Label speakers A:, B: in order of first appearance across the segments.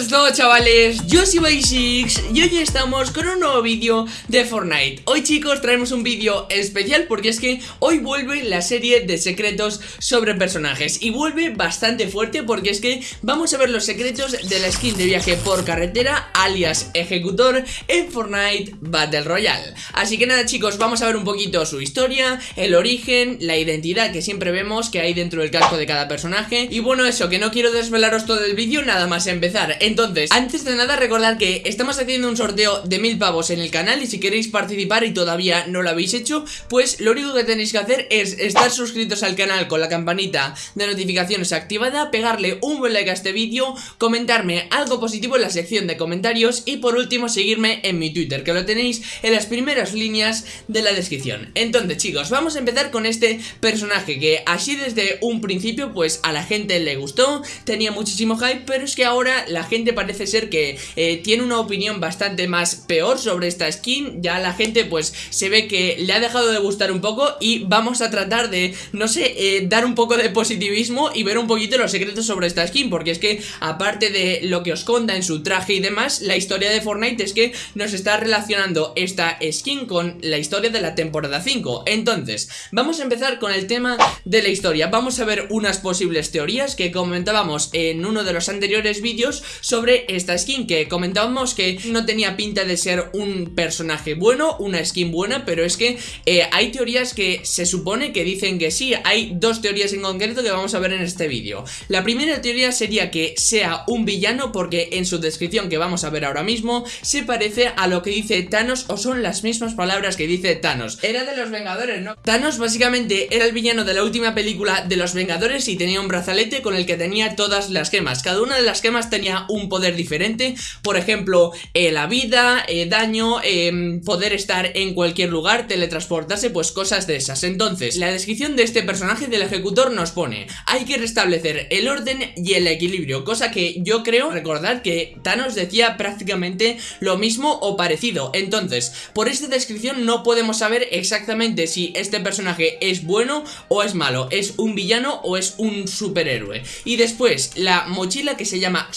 A: es todo chavales, yo soy Basics y hoy estamos con un nuevo vídeo de Fortnite. Hoy chicos traemos un vídeo especial porque es que hoy vuelve la serie de secretos sobre personajes. Y vuelve bastante fuerte porque es que vamos a ver los secretos de la skin de viaje por carretera alias ejecutor en Fortnite Battle Royale. Así que nada chicos, vamos a ver un poquito su historia, el origen, la identidad que siempre vemos que hay dentro del casco de cada personaje. Y bueno eso, que no quiero desvelaros todo el vídeo nada más empezar Entonces, antes de nada recordad que estamos haciendo un sorteo de mil pavos en el canal Y si queréis participar y todavía no lo habéis hecho Pues lo único que tenéis que hacer es estar suscritos al canal con la campanita de notificaciones activada Pegarle un buen like a este vídeo Comentarme algo positivo en la sección de comentarios Y por último seguirme en mi Twitter Que lo tenéis en las primeras líneas de la descripción. Entonces chicos, vamos a empezar con este personaje Que así desde un principio pues a la gente le gustó Tenía muchísimo hype pero es que ahora la gente parece ser que eh, tiene una opinión bastante más peor sobre esta skin. Ya la gente pues se ve que le ha dejado de gustar un poco y vamos a tratar de, no sé, eh, dar un poco de positivismo y ver un poquito los secretos sobre esta skin Porque es que aparte de lo que os conta en su traje y demás, la historia de Fortnite es que nos está relacionando esta skin con la historia de la temporada 5 Entonces, vamos a empezar con el tema de la historia. Vamos a ver unas posibles teorías que comentábamos en uno de los anteriores vídeos sobre esta skin que comentábamos que no tenía pinta de ser un personaje bueno, una skin buena, pero es que eh, hay teorías que se supone que dicen que sí, hay dos teorías en concreto que vamos a ver en este vídeo. La primera teoría sería que sea un villano porque en su descripción que vamos a ver ahora mismo se parece a lo que dice Thanos o son las mismas palabras que dice Thanos. Era de los Vengadores, ¿no? Thanos básicamente era el villano de la última película de los Vengadores y tenía un brazalete con el que tenía todas las gemas. Cada una de las gemas tenía un poder diferente, por ejemplo, eh, la vida, eh, daño, em, poder estar en cualquier lugar, teletransportarse, pues cosas de esas. Entonces, la descripción de este personaje del ejecutor nos pone, hay que restablecer el orden y el equilibrio, cosa que yo creo recordar que Thanos decía prácticamente lo mismo o parecido. Entonces, por esta descripción no podemos saber exactamente si este personaje es bueno o es malo, es un villano o es un superhéroe. Y después, la mochila que se llama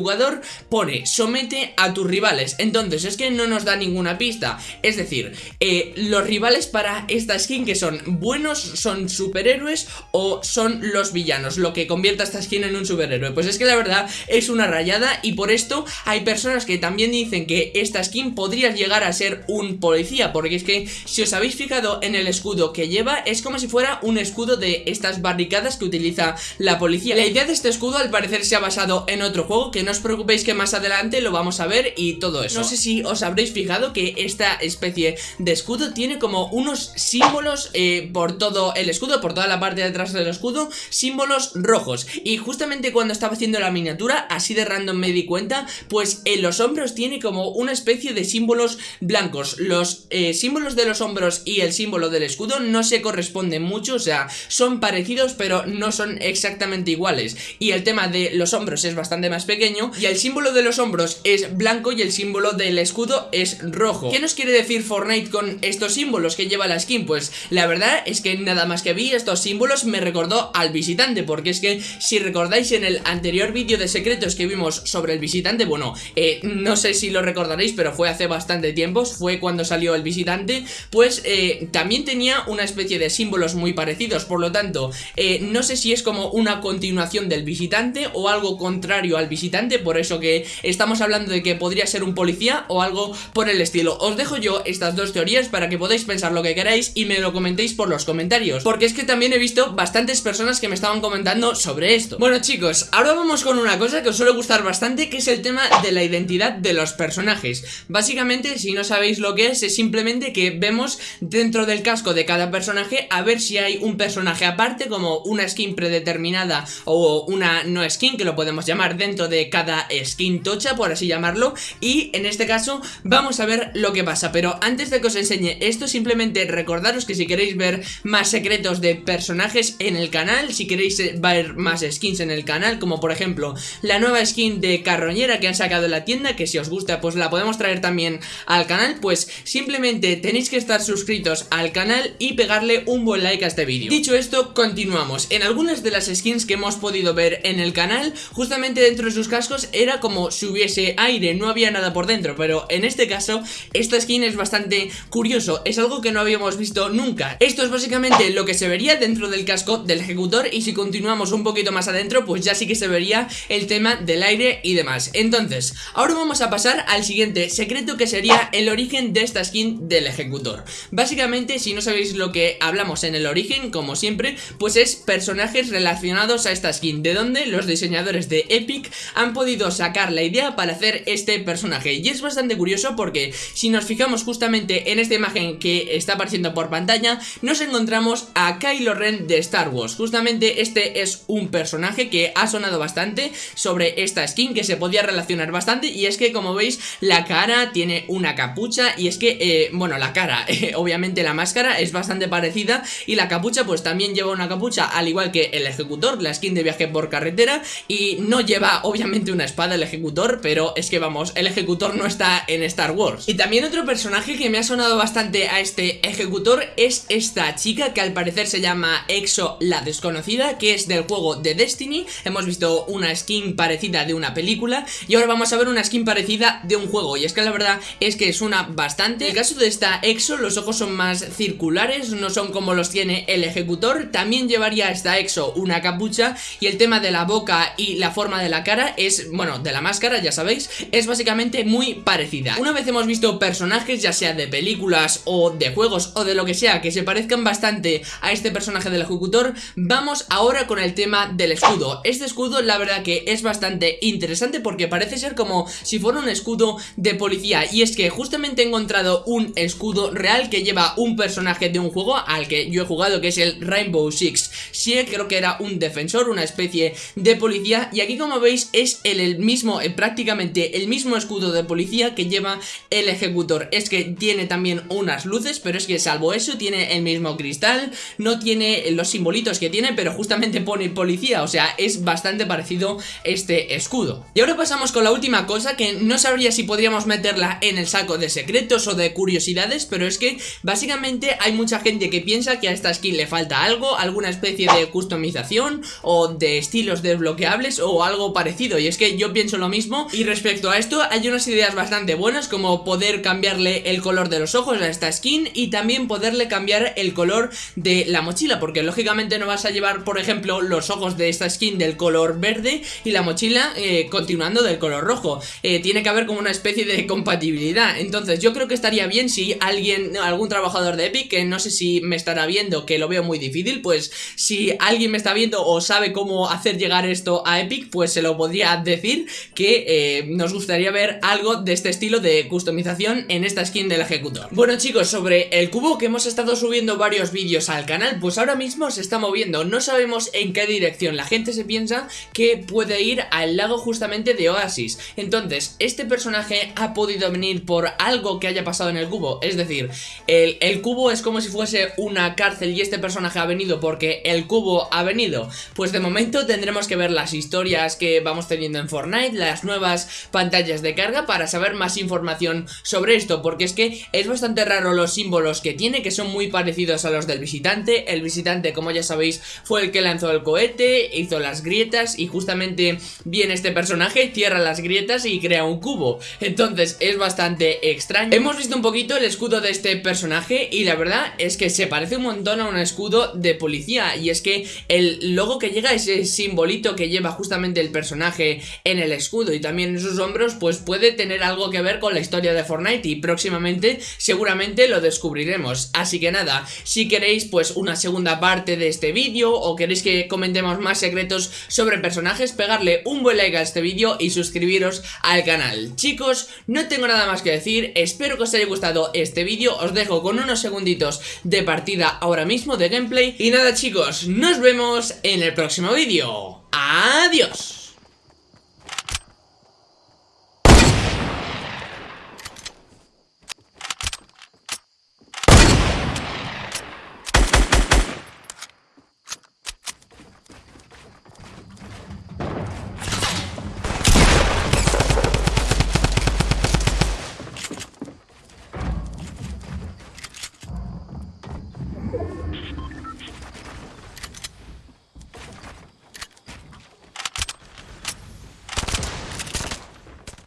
A: subyugador pone somete a tus rivales. Entonces, es que no nos da ninguna pista. Es decir, eh, los rivales para esta skin que son buenos, son superhéroes o son los villanos, lo que convierte a esta skin en un superhéroe. Pues es que la verdad es una rayada y por esto hay personas que también dicen que esta skin podría llegar a ser un policía, porque es que si os habéis fijado en el escudo que lleva, es como si fuera un escudo de estas barricadas que utiliza la policía. La idea de este escudo al parecer se ha basado en otro juego, que no os preocupéis que más adelante lo vamos a ver y todo eso. No sé si os habréis fijado que esta especie de escudo tiene como unos símbolos eh, por todo el escudo, por toda la parte de atrás del escudo, símbolos rojos. Y justamente cuando estaba haciendo la miniatura, así de random me di cuenta, pues en los hombros tiene como una especie de símbolos blancos. Los eh, símbolos de los hombros y el símbolo del escudo no se corresponden mucho, o sea, son parecidos pero no son exactamente iguales. Y el tema de los hombros es bastante más pequeño y el símbolo de los hombros es blanco y el símbolo del escudo es rojo. ¿Qué nos quiere decir Fortnite con estos símbolos que lleva la skin? Pues la verdad es que nada más que vi estos símbolos me recordó al visitante porque es que si recordáis en el anterior vídeo de secretos que vimos sobre el visitante, bueno, eh, no sé si lo recordaréis pero fue hace bastante tiempo, fue cuando salió el visitante, pues eh, también tenía una especie de símbolos muy parecidos, por lo tanto, eh, no sé si es como una continuación del visitante o algo contrario al visitante, por eso que estamos hablando de que podría ser un policía o algo por el estilo. Os dejo yo estas dos teorías para que podáis pensar lo que queráis y me lo comentéis por los comentarios, porque es que también he visto bastantes personas que me estaban comentando sobre esto. Bueno chicos, ahora vamos con una cosa que os suele gustar bastante, que es el tema de la identidad de los personajes. Básicamente, si no sabéis lo que es, es simplemente que vemos dentro del casco de cada personaje a ver si hay un personaje aparte, como una skin predeterminada o una no skin, que lo podemos llamar dentro de cada skin tocha, por así llamarlo, y en este caso vamos a ver lo que pasa. Pero antes de que os enseñe esto, simplemente recordaros que si queréis ver más secretos de personajes en el canal, si queréis ver más skins en el canal, como por ejemplo la nueva skin de carroñera que han sacado en la tienda, que si os gusta pues la podemos traer también al canal, pues simplemente tenéis que estar suscritos al canal y pegarle un buen like a este vídeo. Dicho esto, continuamos. En algunas de las skins que hemos podido ver en el canal, justamente dentro de sus cascos era como si hubiese aire, no había nada por dentro, pero en este caso esta skin es bastante curioso, es algo que no habíamos visto nunca. Esto es básicamente lo que se vería dentro del casco del ejecutor y si continuamos un poquito más adentro, pues ya sí que se vería el tema del aire y demás. Entonces, ahora vamos a pasar al siguiente secreto que sería el origen de esta skin del ejecutor. Básicamente, si no sabéis lo que hablamos en el origen, como siempre, pues es personajes relacionados a esta skin, de donde los diseñadores de Epic han podido sacar la idea para hacer este personaje. Y es bastante curioso porque si nos fijamos justamente en esta imagen que está apareciendo por pantalla, nos encontramos a Kylo Ren de Star Wars. Justamente este es un personaje que ha sonado bastante sobre esta skin, que se podía relacionar bastante, y es que como veis, la cara tiene una capucha, y es que, eh, bueno, la cara, obviamente la máscara es bastante parecida, y la capucha pues también lleva una capucha, al igual que el ejecutor, la skin de viaje por carretera, y no lleva obviamente una espada el ejecutor, pero es que vamos, el ejecutor no está en Star Wars. Y también otro personaje que me ha sonado bastante a este ejecutor es esta chica que al parecer se llama Exo la desconocida, que es del juego de Destiny. Hemos visto una skin parecida de una película y ahora vamos a ver una skin parecida de un juego. Y es que la verdad es que suena bastante. En el caso de esta Exo, los ojos son más circulares, no son como los tiene el ejecutor. También llevaría esta Exo una capucha y el tema de la boca y la forma de la cara es, bueno, de la máscara, ya sabéis, es básicamente muy parecida. Una vez hemos visto personajes, ya sea de películas o de juegos o de lo que sea, que se parezcan bastante a este personaje del ejecutor, vamos ahora con el tema del escudo. Este escudo la verdad que es bastante interesante porque parece ser como si fuera un escudo de policía y es que justamente he encontrado un escudo real que lleva un personaje de un juego al que yo he jugado que es el Rainbow Six Sí, creo que era un defensor, una especie de policía y aquí como veis es el, mismo, eh, prácticamente el mismo escudo de policía que lleva el ejecutor. Es que tiene también unas luces, pero es que salvo eso tiene el mismo cristal, no tiene los simbolitos que tiene, pero justamente pone policía, o sea, es bastante parecido este escudo. Y ahora pasamos con la última cosa que no sabría si podríamos meterla en el saco de secretos o de curiosidades, pero es que básicamente hay mucha gente que piensa que a esta skin le falta algo, alguna especie de customización o de estilos desbloqueables o algo parecido, es que yo pienso lo mismo, y respecto a esto hay unas ideas bastante buenas como poder cambiarle el color de los ojos a esta skin y también poderle cambiar el color de la mochila, porque lógicamente no vas a llevar, por ejemplo, los ojos de esta skin del color verde y la mochila eh, continuando del color rojo. Eh, tiene que haber como una especie de compatibilidad. Entonces yo creo que estaría bien si alguien, algún trabajador de Epic, que no sé si me estará viendo, que lo veo muy difícil, pues si alguien me está viendo o sabe cómo hacer llegar esto a Epic, pues se lo podría decir que eh, nos gustaría ver algo de este estilo de customización en esta skin del ejecutor. Bueno chicos, sobre el cubo que hemos estado subiendo varios vídeos al canal, pues ahora mismo se está moviendo, no sabemos en qué dirección, la gente se piensa que puede ir al lago justamente de Oasis, entonces este personaje ha podido venir por algo que haya pasado en el cubo, es decir, el, el cubo es como si fuese una cárcel y este personaje ha venido porque el cubo ha venido, pues de momento tendremos que ver las historias que vamos teniendo en Fortnite, las nuevas pantallas de carga para saber más información sobre esto, porque es que es bastante raro los símbolos que tiene, que son muy parecidos a los del visitante, el visitante como ya sabéis fue el que lanzó el cohete, hizo las grietas y justamente viene este personaje, cierra las grietas y crea un cubo, entonces es bastante extraño. Hemos visto un poquito el escudo de este personaje y la verdad es que se parece un montón a un escudo de policía. Y es que el logo que llega, ese simbolito que lleva justamente el personaje en el escudo y también en sus hombros, pues puede tener algo que ver con la historia de Fortnite y próximamente seguramente lo descubriremos. Así que nada, si queréis pues una segunda parte de este vídeo o queréis que comentemos más secretos sobre personajes, pegarle un buen like a este vídeo y suscribiros al canal. Chicos, no tengo nada más que decir, espero que os haya gustado este vídeo, os dejo con unos segunditos de partida ahora mismo de gameplay y nada chicos, nos vemos en el próximo vídeo. ¡Adiós!